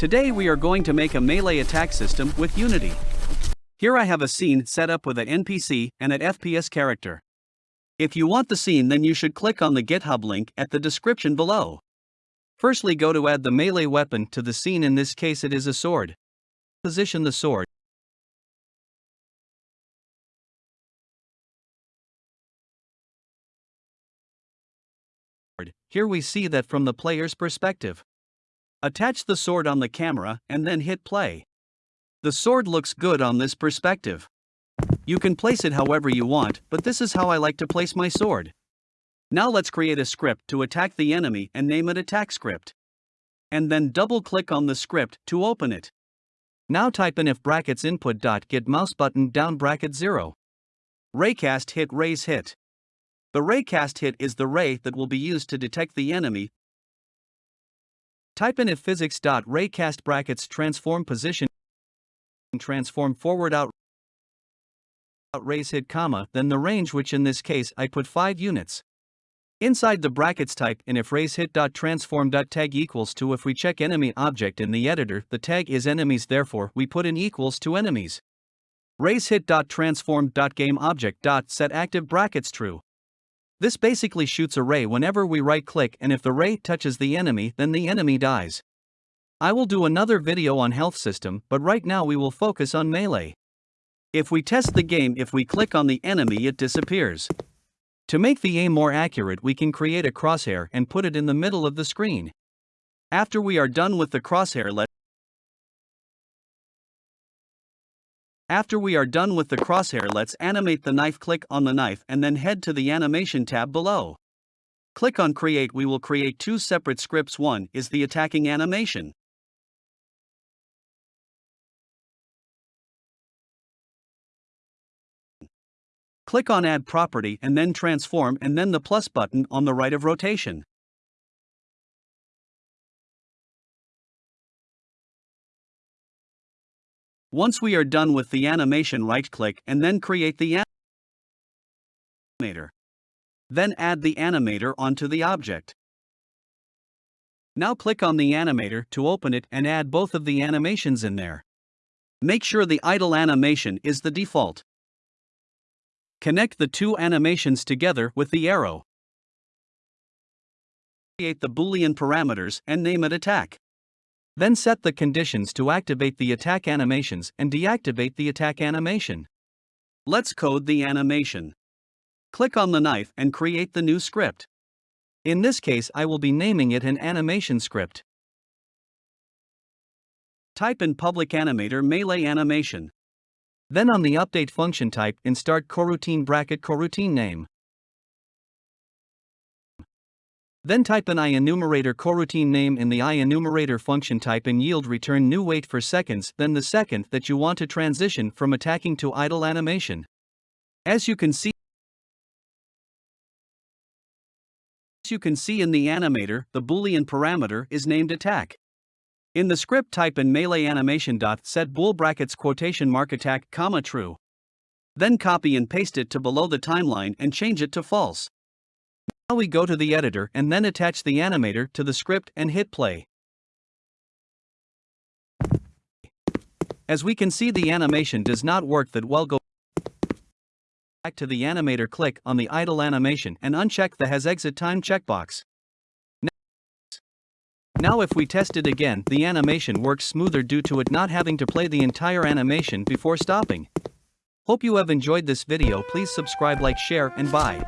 Today we are going to make a melee attack system with Unity. Here I have a scene set up with an NPC and an FPS character. If you want the scene then you should click on the GitHub link at the description below. Firstly go to add the melee weapon to the scene in this case it is a sword. Position the sword. Here we see that from the player's perspective. Attach the sword on the camera and then hit play. The sword looks good on this perspective. You can place it however you want, but this is how I like to place my sword. Now let's create a script to attack the enemy and name it attack script. And then double click on the script to open it. Now type in if brackets input dot get mouse button down bracket 0. Raycast hit raise hit. The raycast hit is the ray that will be used to detect the enemy Type in if physics raycast brackets transform position transform forward out raise hit comma then the range which in this case I put 5 units. Inside the brackets type in if raise hit dot transform dot tag equals to if we check enemy object in the editor the tag is enemies therefore we put in equals to enemies. Raise hit dot transform dot game object dot set active brackets true. This basically shoots a ray whenever we right click and if the ray touches the enemy then the enemy dies. I will do another video on health system but right now we will focus on melee. If we test the game if we click on the enemy it disappears. To make the aim more accurate we can create a crosshair and put it in the middle of the screen. After we are done with the crosshair let After we are done with the crosshair let's animate the knife click on the knife and then head to the animation tab below. Click on create we will create two separate scripts one is the attacking animation. Click on add property and then transform and then the plus button on the right of rotation. Once we are done with the animation right-click and then create the animator. Then add the animator onto the object. Now click on the animator to open it and add both of the animations in there. Make sure the idle animation is the default. Connect the two animations together with the arrow. Create the boolean parameters and name it attack. Then set the conditions to activate the attack animations and deactivate the attack animation. Let's code the animation. Click on the knife and create the new script. In this case I will be naming it an animation script. Type in public animator melee animation. Then on the update function type in start coroutine bracket coroutine name. Then type an IEnumerator coroutine name in the IEnumerator function type and yield return new wait for seconds then the second that you want to transition from attacking to idle animation. As you can see As you can see in the animator, the boolean parameter is named attack. In the script type in melee animation dot set bool brackets quotation mark attack comma true. Then copy and paste it to below the timeline and change it to false. Now we go to the editor and then attach the animator to the script and hit play. As we can see the animation does not work that well go back to the animator click on the idle animation and uncheck the has exit time checkbox. Now if we test it again the animation works smoother due to it not having to play the entire animation before stopping. Hope you have enjoyed this video please subscribe like share and bye.